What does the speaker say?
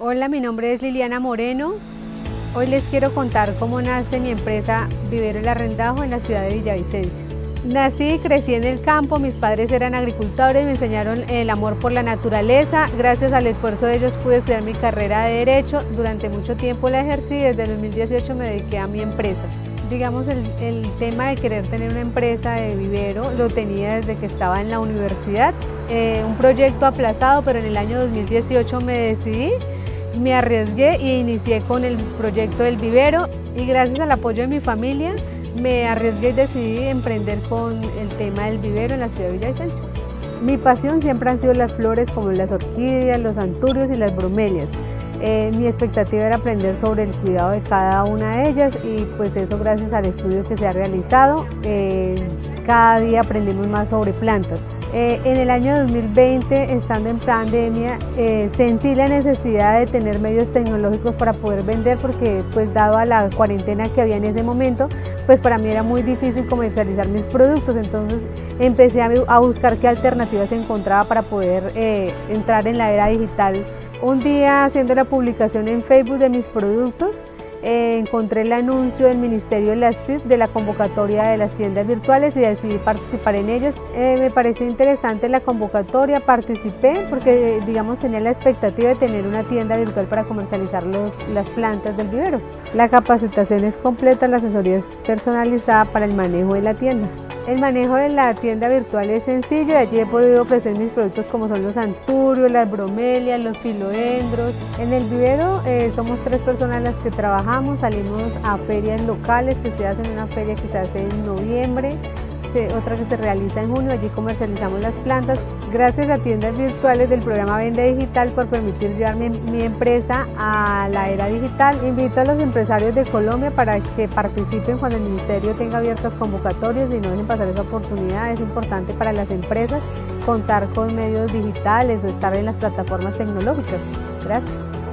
Hola, mi nombre es Liliana Moreno. Hoy les quiero contar cómo nace mi empresa Vivero El Arrendajo en la ciudad de Villavicencio. Nací y crecí en el campo, mis padres eran agricultores, me enseñaron el amor por la naturaleza. Gracias al esfuerzo de ellos pude estudiar mi carrera de Derecho. Durante mucho tiempo la ejercí, desde el 2018 me dediqué a mi empresa. Digamos, el, tema de querer tener una empresa de vivero lo tenía desde que estaba en la universidad. Eh, un proyecto aplazado, pero en el año 2018 me decidí me arriesgué e inicié con el proyecto del vivero y gracias al apoyo de mi familia me arriesgué y decidí emprender con el tema del vivero en la ciudad de Villavicencio. Mi pasión siempre han sido las flores como las orquídeas, los anturios y las bromelias. Eh, mi expectativa era aprender sobre el cuidado de cada una de ellas y pues eso gracias al estudio que se ha realizado. Eh, cada día aprendemos más sobre plantas. Eh, en el año 2020, estando en pandemia, sentí la necesidad de tener medios tecnológicos para poder vender porque pues dado a la cuarentena que había en ese momento, pues para mí era muy difícil comercializar mis productos, entonces empecé a, a buscar qué alternativas encontraba para poder entrar en la era digital un día haciendo la publicación en Facebook de mis productos, eh, encontré el anuncio del Ministerio de las de la convocatoria de las tiendas virtuales y decidí participar en ellas. Eh, me pareció interesante la convocatoria, participé porque digamos tenía la expectativa de tener una tienda virtual para comercializar las plantas del vivero. La capacitación es completa, la asesoría es personalizada para el manejo de la tienda. El manejo de la tienda virtual es sencillo y allí he podido ofrecer mis productos como son los anturios, las bromelias, los filoendros. En el vivero eh, somos tres personas las que trabajamos, salimos a ferias locales que se hacen una feria que se hace en noviembre, otra que se realiza en junio, allí comercializamos las plantas. Gracias a tiendas virtuales del programa Vende Digital por permitir llevar mi, empresa a la era digital. Invito a los empresarios de Colombia para que participen cuando el Ministerio tenga abiertas convocatorias y no dejen pasar esa oportunidad. Es importante para las empresas contar con medios digitales o estar en las plataformas tecnológicas. Gracias.